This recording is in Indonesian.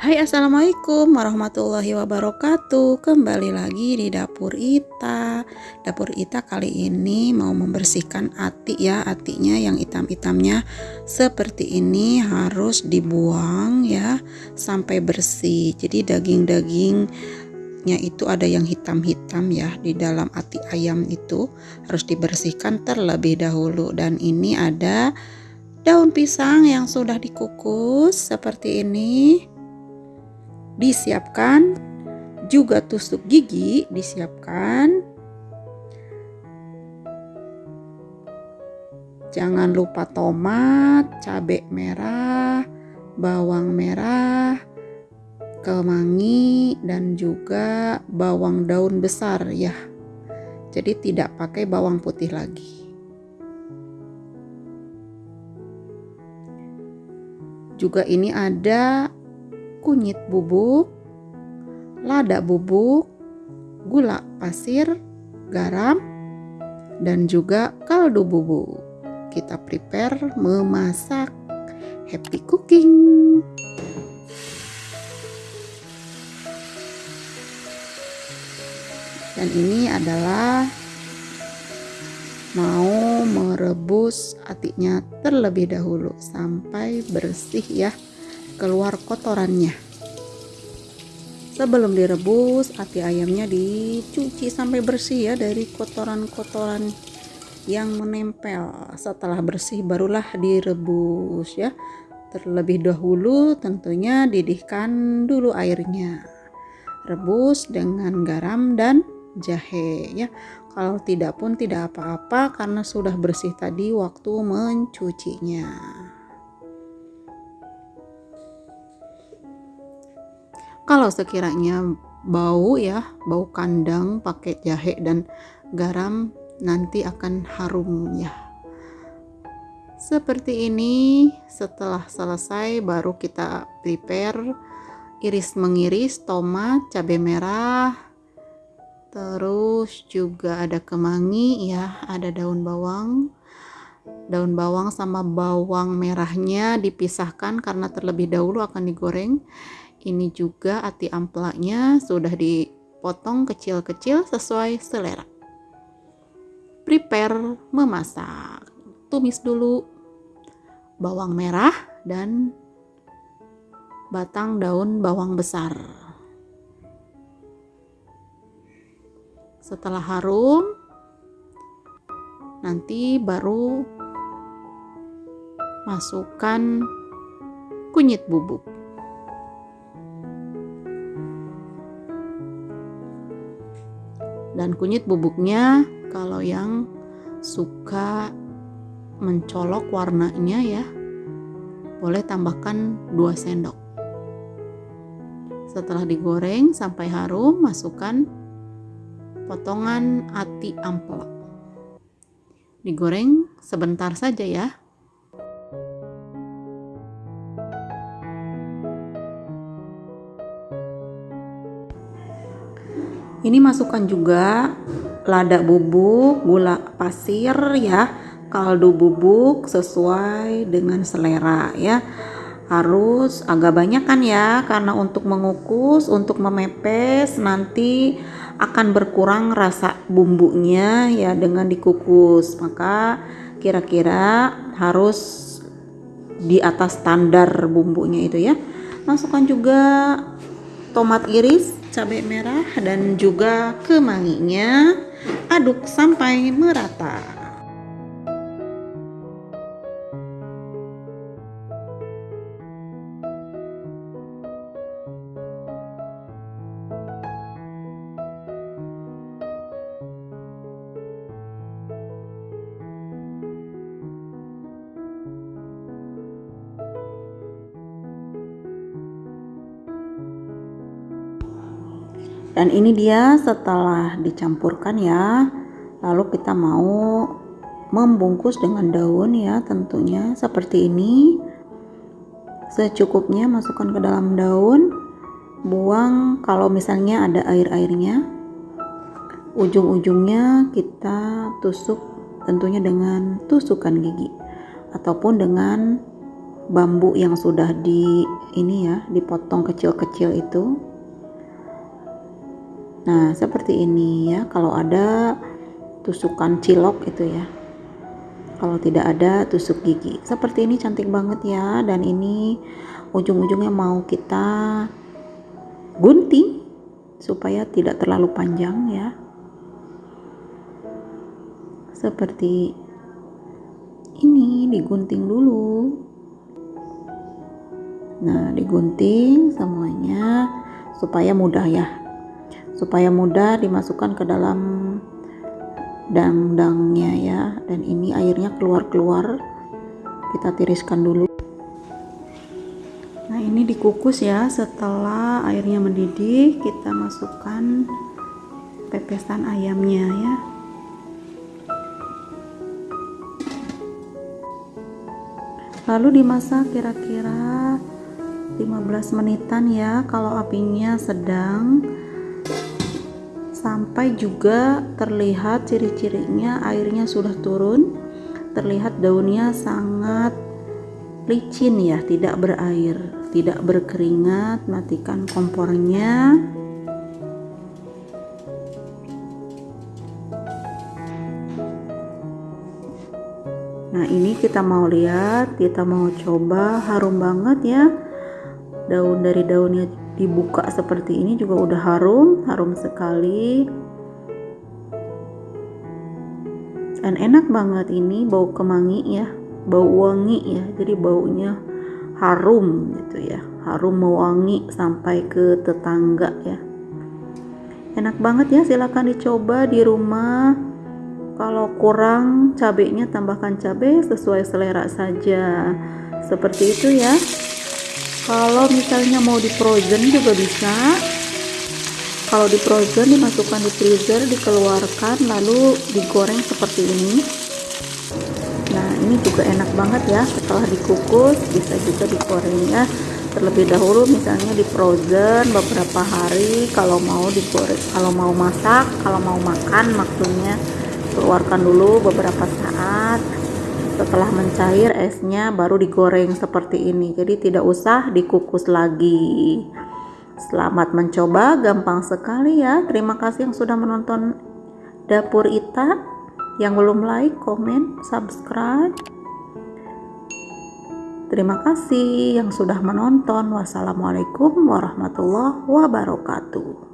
Hai assalamualaikum warahmatullahi wabarakatuh. Kembali lagi di dapur Ita. Dapur Ita kali ini mau membersihkan ati ya Atinya yang hitam-hitamnya. Seperti ini harus dibuang ya Sampai bersih. Jadi daging-dagingnya itu ada yang hitam-hitam ya Di dalam ati ayam itu. Harus dibersihkan terlebih dahulu. Dan ini ada daun pisang yang sudah dikukus seperti ini disiapkan. Juga tusuk gigi disiapkan. Jangan lupa tomat cabai merah bawang merah kemangi dan juga bawang daun besar ya. Jadi tidak pakai bawang putih lagi. Juga ini ada kunyit bubuk, lada bubuk, gula pasir, garam, dan juga kaldu bubuk. Kita prepare memasak. Happy cooking! Dan ini adalah mau merebus atinya terlebih dahulu sampai bersih ya keluar kotorannya. Sebelum direbus, ati ayamnya dicuci sampai bersih ya dari kotoran-kotoran yang menempel. Setelah bersih barulah direbus ya. Terlebih dahulu tentunya didihkan dulu airnya. Rebus dengan garam dan jahe ya. Kalau tidak pun tidak apa-apa karena sudah bersih tadi waktu mencucinya. Kalau sekiranya bau ya bau kandang pakai jahe dan garam nanti akan harum ya. Seperti ini setelah selesai baru kita prepare iris mengiris tomat cabai merah terus juga ada kemangi ya ada daun bawang. Daun bawang sama bawang merahnya dipisahkan karena terlebih dahulu akan digoreng ini juga ati amplaknya sudah dipotong kecil-kecil sesuai selera. Prepare memasak. Tumis dulu bawang merah dan batang daun bawang besar. Setelah harum, nanti baru masukkan kunyit bubuk. Dan kunyit bubuknya kalau yang suka mencolok warnanya ya boleh tambahkan 2 sendok. Setelah digoreng sampai harum masukkan potongan ati amplop. Digoreng sebentar saja ya ini masukkan juga lada bubuk gula pasir ya kaldu bubuk sesuai dengan selera ya. Harus agak banyak kan ya karena untuk mengukus untuk memepes nanti akan berkurang rasa bumbunya ya dengan dikukus. Maka kira-kira harus di atas standar bumbunya itu ya. Masukkan juga tomat iris cabai merah dan juga kemanginya aduk sampai merata dan ini dia setelah dicampurkan ya. Lalu kita mau membungkus dengan daun ya tentunya seperti ini. Secukupnya masukkan ke dalam daun. Buang kalau misalnya ada air-airnya. Ujung-ujungnya kita tusuk tentunya dengan tusukan gigi ataupun dengan bambu yang sudah di ini ya dipotong kecil-kecil itu nah seperti ini ya kalau ada tusukan cilok itu ya. Kalau tidak ada tusuk gigi. Seperti ini cantik banget ya dan ini ujung-ujungnya mau kita gunting supaya tidak terlalu panjang ya. Seperti ini digunting dulu. Nah digunting semuanya supaya mudah ya supaya mudah dimasukkan ke dalam dang-dangnya ya. Dan ini airnya keluar-keluar. Kita tiriskan dulu. Nah ini dikukus ya. Setelah airnya mendidih kita masukkan pepesan ayamnya ya. Lalu dimasak kira-kira 15 menitan ya. Kalau apinya sedang sampai juga terlihat ciri-cirinya airnya sudah turun. Terlihat daunnya sangat licin ya tidak berair tidak berkeringat. Matikan kompornya. Nah ini kita mau lihat kita mau coba. Harum banget ya daun dari daunnya dibuka seperti ini juga udah harum harum sekali. Dan enak banget ini bau kemangi ya bau wangi ya jadi baunya harum gitu ya harum mewangi sampai ke tetangga ya. Enak banget ya silahkan dicoba di rumah. Kalau kurang cabenya tambahkan cabai sesuai selera saja. Seperti itu ya kalau misalnya mau di frozen juga bisa. Kalau di frozen dimasukkan di freezer dikeluarkan lalu digoreng seperti ini. Nah ini juga enak banget ya. Setelah dikukus bisa juga digoreng ya. Terlebih dahulu misalnya di frozen beberapa hari kalau mau digoreng kalau mau masak kalau mau makan maksudnya keluarkan dulu beberapa saat setelah mencair esnya baru digoreng seperti ini. Jadi tidak usah dikukus lagi. Selamat mencoba gampang sekali ya. Terima kasih yang sudah menonton dapur Ita. Yang belum like, komen, subscribe. Terima kasih yang sudah menonton. Wassalamualaikum warahmatullahi wabarakatuh